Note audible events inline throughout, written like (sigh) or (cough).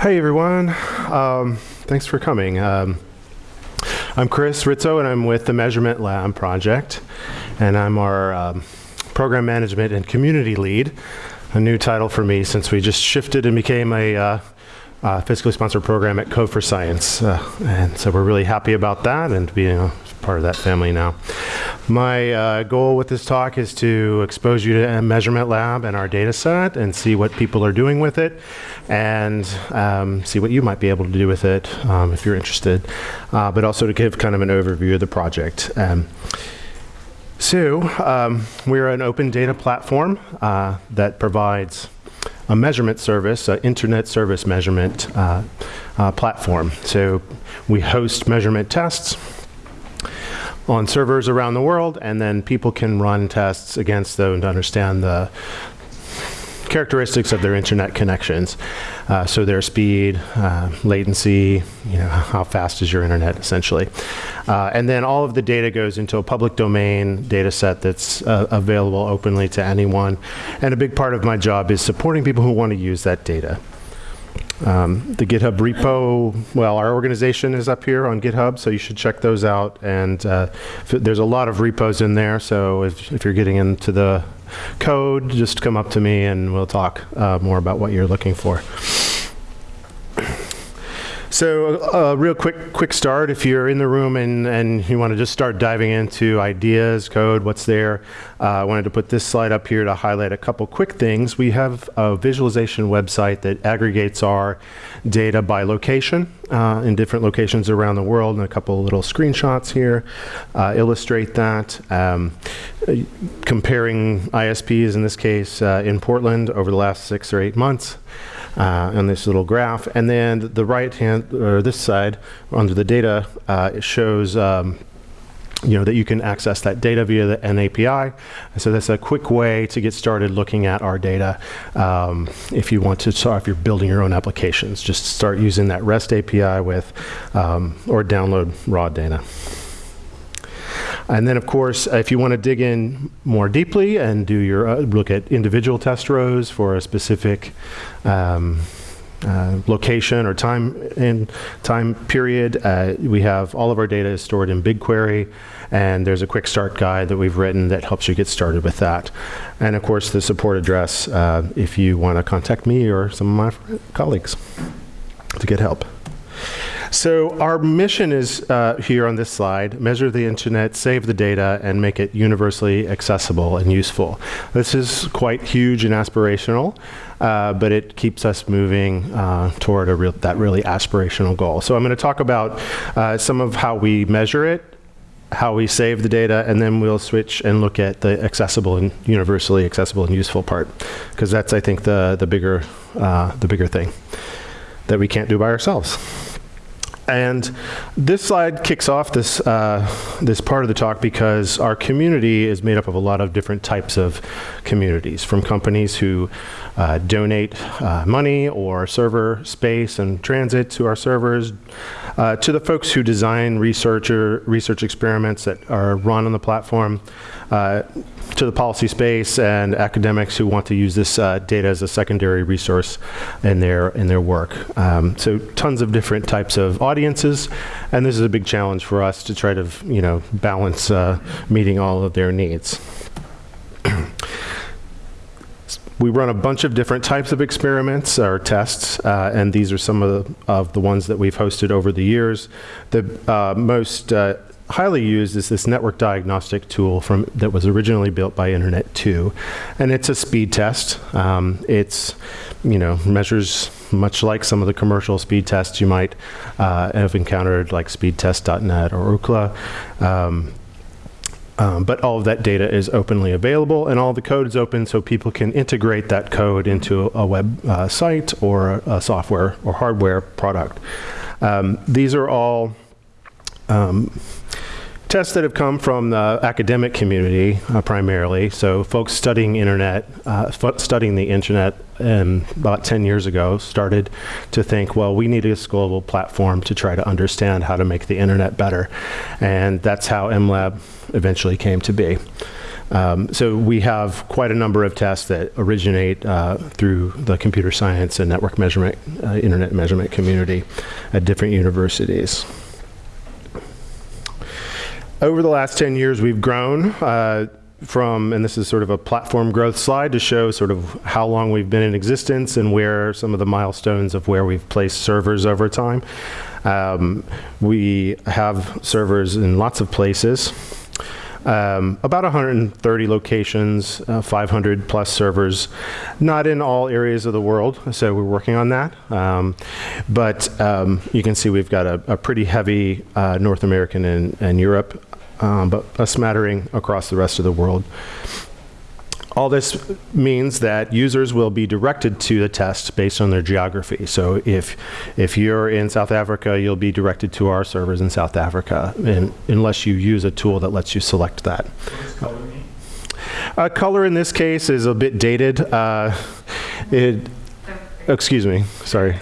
Hey everyone, um, thanks for coming. Um, I'm Chris Rizzo and I'm with the Measurement Lab project and I'm our um, program management and community lead, a new title for me since we just shifted and became a uh, uh, fiscally sponsored program at Code for Science. Uh, and so we're really happy about that and being a part of that family now. My uh, goal with this talk is to expose you to a Measurement Lab and our data set and see what people are doing with it and um, see what you might be able to do with it um, if you're interested, uh, but also to give kind of an overview of the project. Um, so um, we're an open data platform uh, that provides a measurement service, an internet service measurement uh, uh, platform. So we host measurement tests on servers around the world, and then people can run tests against them to understand the characteristics of their internet connections. Uh, so their speed, uh, latency, you know, how fast is your internet essentially. Uh, and then all of the data goes into a public domain data set that's uh, available openly to anyone. And a big part of my job is supporting people who want to use that data. Um, the GitHub repo, well, our organization is up here on GitHub, so you should check those out. And uh, there's a lot of repos in there, so if, if, you're getting into the code, just come up to me and we'll talk uh, more about what you're looking for. So a uh, real quick quick start, if you're in the room and, and you want to just start diving into ideas, code, what's there, uh, I wanted to put this slide up here to highlight a couple quick things. We have a visualization website that aggregates our data by location uh, in different locations around the world, and a couple little screenshots here uh, illustrate that. Um, comparing ISPs, in this case, uh, in Portland over the last six or eight months uh, on this little graph. And then the right hand, or this side, under the data, uh, it shows um, you know, that you can access that data via the NAPI. So that's a quick way to get started looking at our data. Um, if you want to start, if you're building your own applications, just start using that REST API with, um, or download raw data. And then, of course, if you want to dig in more deeply and do your uh, look at individual test rows for a specific um, uh, location or time in time period, uh, we have all of our data is stored in BigQuery, and there's a quick start guide that we've written that helps you get started with that. And of course, the support address uh, if you want to contact me or some of my colleagues to get help. So our mission is uh, here on this slide, measure the internet, save the data, and make it universally accessible and useful. This is quite huge and aspirational, uh, but it keeps us moving uh, toward real, that really aspirational goal. So I'm going to talk about uh, some of how we measure it, how we save the data, and then we'll switch and look at the accessible and universally accessible and useful part, because that's, I think, the, the, bigger, uh, the bigger thing that we can't do by ourselves. And this slide kicks off this, uh, this part of the talk because our community is made up of a lot of different types of communities, from companies who uh, donate uh, money or server space and transit to our servers, uh, to the folks who design researcher, research experiments that are run on the platform, uh, to the policy space and academics who want to use this uh, data as a secondary resource in their in their work. Um, so tons of different types of audiences, and this is a big challenge for us to try to you know balance uh, meeting all of their needs. We run a bunch of different types of experiments or tests, uh, and these are some of the, of the ones that we've hosted over the years. The uh, most uh, highly used is this network diagnostic tool from that was originally built by Internet 2, and it's a speed test. Um, it's you know measures much like some of the commercial speed tests you might uh, have encountered, like speedtest.net or Ookla. Um, um, but all of that data is openly available and all the code is open so people can integrate that code into a web uh, site or a software or hardware product. Um, these are all um, tests that have come from the academic community uh, primarily. So folks studying internet, uh, studying the internet um, about 10 years ago started to think, well, we need a global platform to try to understand how to make the internet better. And that's how MLab eventually came to be. Um, so we have quite a number of tests that originate uh, through the computer science and network measurement, uh, internet measurement community at different universities. Over the last 10 years, we've grown uh, from, and this is sort of a platform growth slide to show sort of how long we've been in existence and where some of the milestones of where we've placed servers over time. Um, we have servers in lots of places. Um, about 130 locations, uh, 500 plus servers, not in all areas of the world, so we're working on that. Um, but um, you can see we've got a, a pretty heavy uh, North American and, and Europe, um, but a smattering across the rest of the world. All this means that users will be directed to the test based on their geography. So if, if you're in South Africa, you'll be directed to our servers in South Africa, unless you use a tool that lets you select that. Uh, color in this case is a bit dated. Uh, it, excuse me, sorry.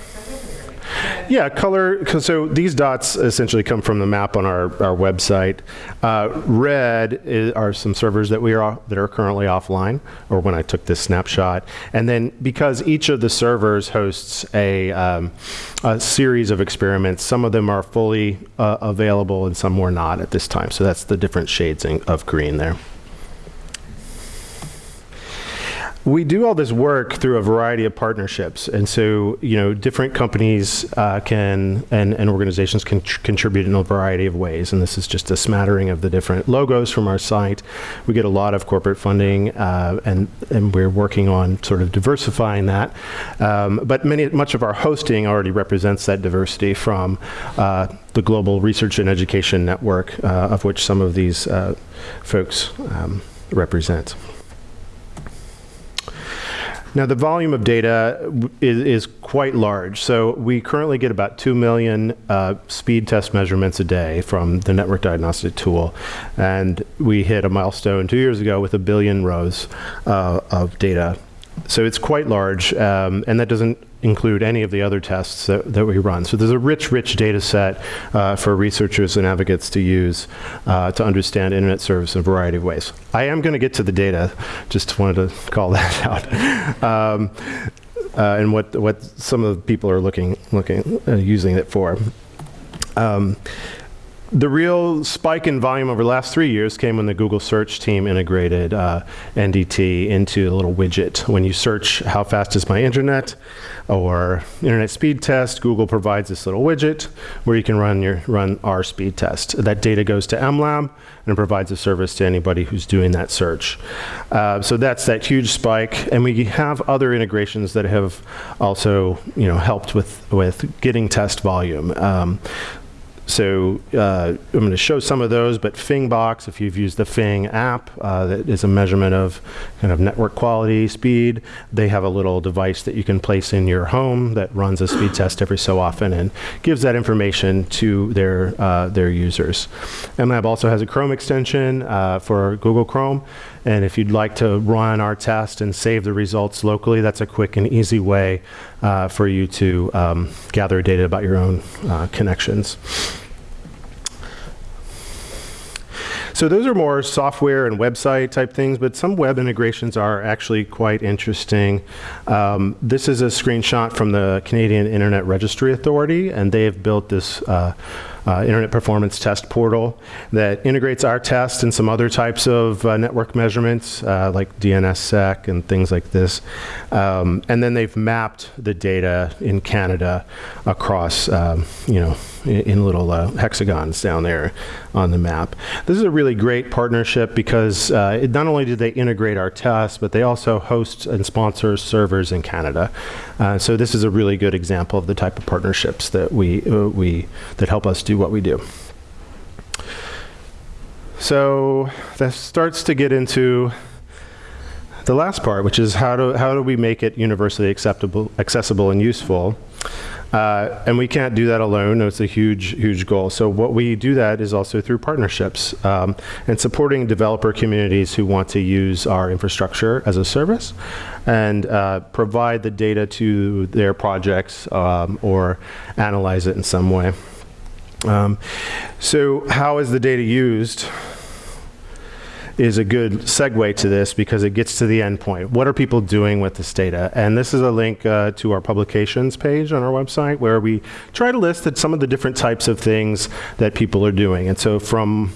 Yeah, color, so these dots essentially come from the map on our, our website. Uh, red is, are some servers that we are that are currently offline, or when I took this snapshot. And then because each of the servers hosts a, um, a series of experiments, some of them are fully uh, available and some were not at this time. So that's the different shades of green there. We do all this work through a variety of partnerships, and so you know different companies uh, can and, and organizations can contribute in a variety of ways. And this is just a smattering of the different logos from our site. We get a lot of corporate funding, uh, and and we're working on sort of diversifying that. Um, but many much of our hosting already represents that diversity from uh, the Global Research and Education Network, uh, of which some of these uh, folks um, represent. Now, the volume of data is, is, quite large. So we currently get about 2 million uh, speed test measurements a day from the network diagnostic tool. And we hit a milestone two years ago with a billion rows uh, of data. So it's quite large, um, and that doesn't include any of the other tests that, that we run. So there's a rich, rich data set uh, for researchers and advocates to use uh, to understand internet service in a variety of ways. I am going to get to the data, just wanted to call (laughs) that out. Um, uh, and what, what some of the people are looking, looking uh, using it for. Um, the real spike in volume over the last three years came when the Google search team integrated uh, NDT into a little widget. When you search how fast is my internet or internet speed test, Google provides this little widget where you can run your run our speed test. That data goes to MLab and provides a service to anybody who's doing that search. Uh, so that's that huge spike, and we have other integrations that have also you know helped with with getting test volume. Um, so uh, I'm going to show some of those, but Fingbox, if you've used the Fing app, uh, that is a measurement of kind of network quality, speed. They have a little device that you can place in your home that runs a speed test every so often and gives that information to their uh, their users. MLab also has a Chrome extension uh, for Google Chrome, and if you'd like to run our test and save the results locally, that's a quick and easy way uh, for you to um, gather data about your own uh, connections. So those are more software and website type things, but some web integrations are actually quite interesting. Um, this is a screenshot from the Canadian Internet Registry Authority, and they have built this uh, uh, Internet Performance Test Portal that integrates our test and some other types of uh, network measurements uh, like DNSSEC and things like this. Um, and then they've mapped the data in Canada across, um, you know, in, little uh, hexagons down there on the map. This is a really great partnership because uh, it, not only do they integrate our tests, but they also host and sponsor servers in Canada. Uh, so this is a really good example of the type of partnerships that we, we that help us do what we do. So that starts to get into the last part, which is how do, how do we make it universally acceptable, accessible and useful? Uh, and we can't do that alone. It's a huge, huge goal. So what we do that is also through partnerships um, and supporting developer communities who want to use our infrastructure as a service and uh, provide the data to their projects um, or analyze it in some way. Um, so how is the data used? Is a good segue to this because it gets to the end point. What are people doing with this data? And this is a link uh, to our publications page on our website where we try to list some of the different types of things that people are doing. And so from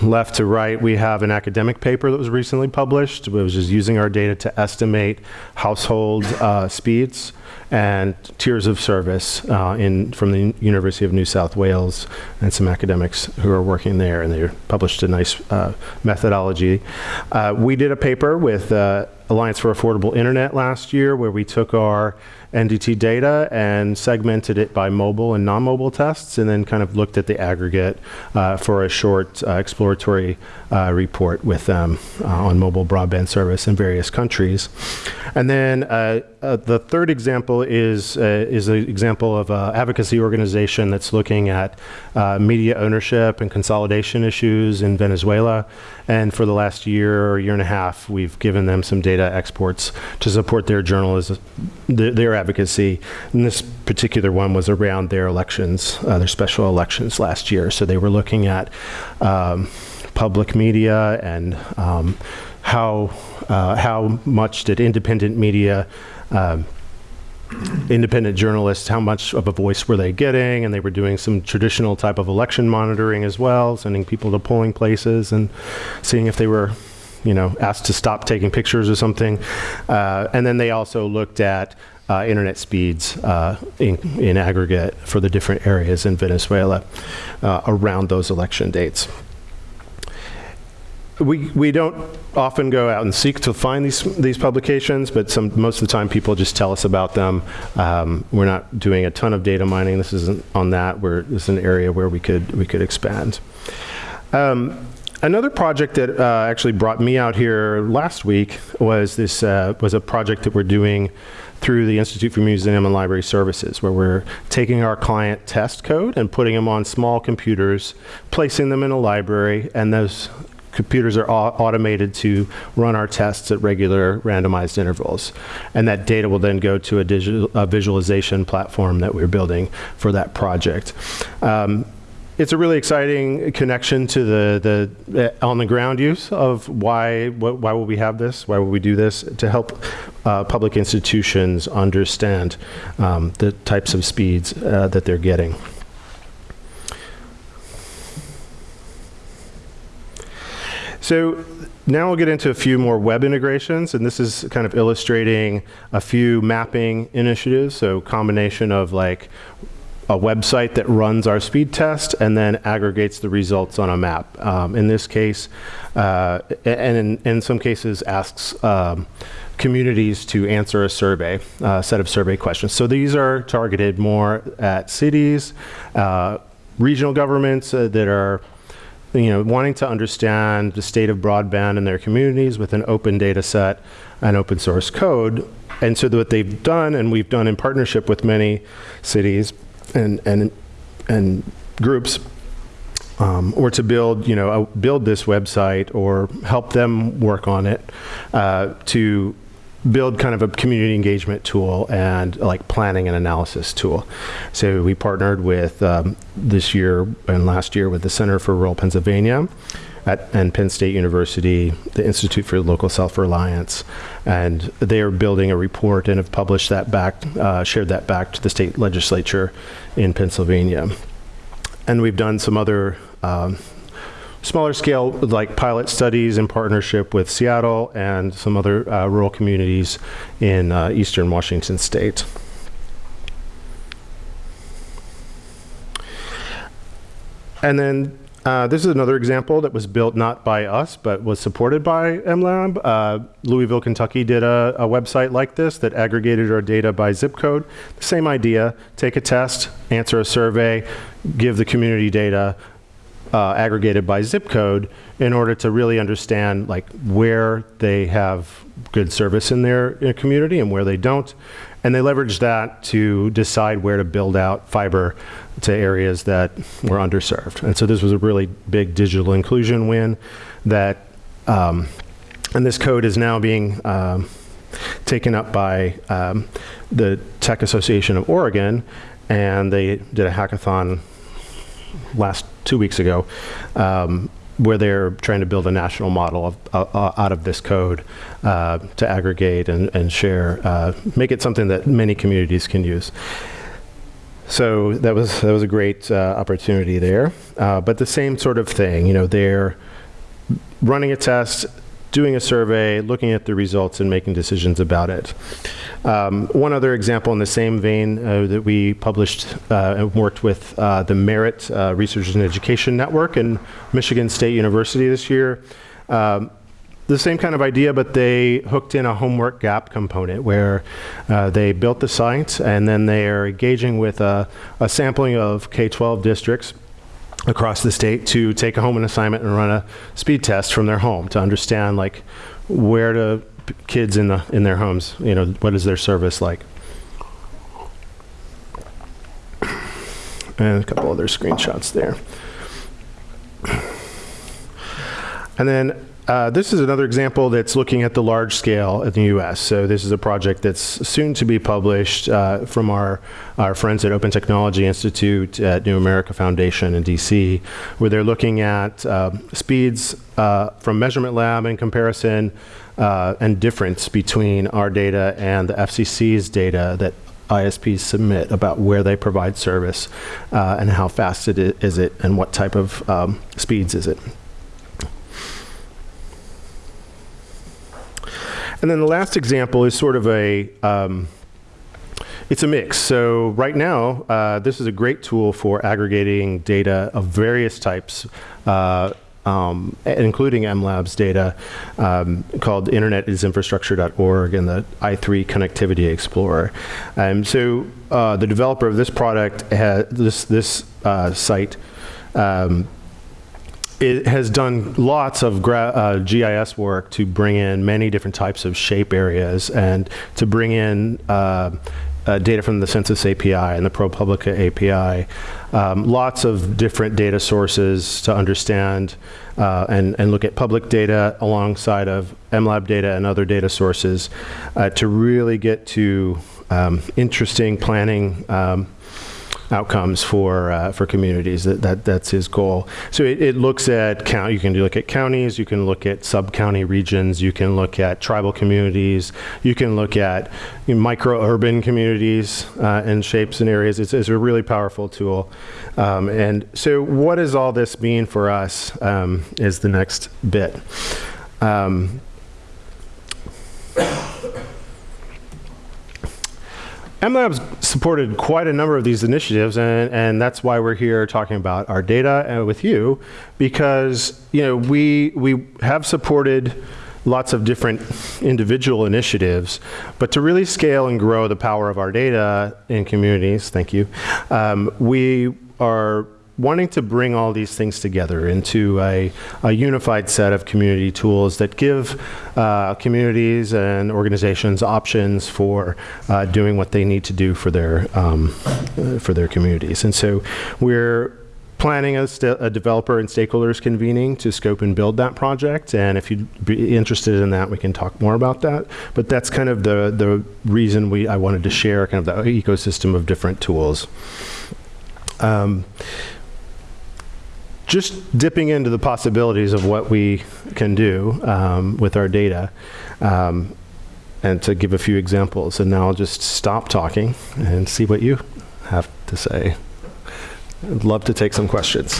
left to right, we have an academic paper that was recently published, which is using our data to estimate household uh, speeds and tiers of service uh, in, from the University of New South Wales and some academics who are working there, and they published a nice uh, methodology. Uh, we did a paper with uh, Alliance for Affordable Internet last year where we took our NDT data and segmented it by mobile and non-mobile tests and then kind of looked at the aggregate uh, for a short uh, exploratory uh, report with them uh, on mobile broadband service in various countries. And then uh, uh, the third example is, is an example of an advocacy organization that's looking at media ownership and consolidation issues in Venezuela. And for the last year or year and a half, we've given them some data exports to support their journalism, their advocacy. And this particular one was around their elections, uh, their special elections last year. So they were looking at um, public media and um, how, uh, how much did independent media um, independent journalists, how much of a voice were they getting, and they were doing some traditional type of election monitoring as well, sending people to polling places and seeing if they were you know, asked to stop taking pictures or something. Uh, and then they also looked at uh, internet speeds uh, in, in, aggregate for the different areas in Venezuela uh, around those election dates. We, we don't often go out and seek to find these, these publications, but some, most of the time people just tell us about them. Um, we're not doing a ton of data mining. This isn't on that. We're, this is an area where we could, we could expand. Um, Another project that uh, actually brought me out here last week was this uh, was a project that we're doing through the Institute for Museum and Library Services, where we're taking our client test code and putting them on small computers, placing them in a library, and those computers are automated to run our tests at regular randomized intervals. And that data will then go to a, digital, a visualization platform that we're building for that project. Um, it's a really exciting connection to the, the uh, on the ground use of why, what, why will we have this? Why will we do this? To help uh, public institutions understand um, the types of speeds uh, that they're getting. So now we'll get into a few more web integrations, and this is kind of illustrating a few mapping initiatives, so combination of like a website that runs our speed test and then aggregates the results on a map. Um, in this case, uh, and in, in, some cases asks um, communities to answer a survey, a uh, set of survey questions. So these are targeted more at cities, uh, regional governments uh, that are you know, wanting to understand the state of broadband in their communities with an open data set and open source code. And so what they've done, and we've done in partnership with many cities, and and and groups um, or to build, you know, uh, build this website or help them work on it uh, to build kind of a community engagement tool and like planning and analysis tool. So we partnered with um, this year and last year with the Center for Rural Pennsylvania at and Penn State University, the Institute for Local Self-Reliance, and they are building a report and have published that back, uh, shared that back to the state legislature in Pennsylvania. And we've done some other um, smaller scale like pilot studies in partnership with Seattle and some other uh, rural communities in uh, eastern Washington state. And then uh, this is another example that was built not by us, but was supported by MLab. Uh, Louisville, Kentucky did a, a, website like this that aggregated our data by zip code. The same idea, take a test, answer a survey, give the community data uh, aggregated by zip code, in order to really understand like where they have good service in their uh, community and where they don't. And they leverage that to decide where to build out fiber to areas that were underserved. And so this was a really big digital inclusion win that, um, and this code is now being um, taken up by um, the Tech Association of Oregon, and they did a hackathon last two weeks ago um, where they're trying to build a national model of, uh, uh, out of this code uh, to aggregate and, and share, uh, make it something that many communities can use. So that was that was a great uh, opportunity there. Uh, but the same sort of thing, you know, they're running a test, doing a survey, looking at the results, and making decisions about it. Um, one other example in the same vein uh, that we published uh, and worked with uh, the Merit uh, Research and Education Network and Michigan State University this year. Um, the same kind of idea, but they hooked in a homework gap component where uh, they built the site and then they are engaging with a, a sampling of K-12 districts across the state to take a home assignment and run a speed test from their home to understand like where to kids in the in their homes you know what is their service like? And a couple other screenshots there. And then uh, this is another example that's looking at the large scale in the U.S. So this is a project that's soon to be published uh, from our, our friends at Open Technology Institute at New America Foundation in D.C., where they're looking at uh, speeds from Measurement Lab in comparison uh, and difference between our data and the FCC's data that ISPs submit about where they provide service uh, and how fast it is it and what type of um, speeds is it. And then the last example is sort of a, um, it's a mix. So right now, uh, this is a great tool for aggregating data of various types, uh, um, including MLab's data, um, called internetisinfrastructure.org and the i3 Connectivity Explorer. Um, so uh, the developer of this product, this, this uh, site, um, it has done lots of uh, GIS work to bring in many different types of shape areas and to bring in uh, uh, data from the Census API and the ProPublica API. Um, lots of different data sources to understand uh, and, and look at public data alongside of MLab data and other data sources uh, to really get to um, interesting planning um, outcomes for uh, for communities. That, that that's his goal. So it, it looks at count. You can look at counties. You can look at sub county regions. You can look at tribal communities. You can look at you know, micro urban communities uh, and shapes and areas. It's, it's a really powerful tool. Um, and so, what does all this mean for us? Um, is the next bit. Um, MLab's supported quite a number of these initiatives, and, and that's why we're here talking about our data uh, with you, because you know we we have supported lots of different individual initiatives, but to really scale and grow the power of our data in communities, thank you, um, we are wanting to bring all these things together into a, a unified set of community tools that give uh, communities and organizations options for uh, doing what they need to do for their um, for their communities. And so we're planning a, a, developer and stakeholders convening to scope and build that project. And if you'd be interested in that, we can talk more about that. But that's kind of the, the reason we I wanted to share kind of the ecosystem of different tools. Um, just dipping into the possibilities of what we can do um, with our data um, and to give a few examples. And now I'll just stop talking and see what you have to say. I'd love to take some questions.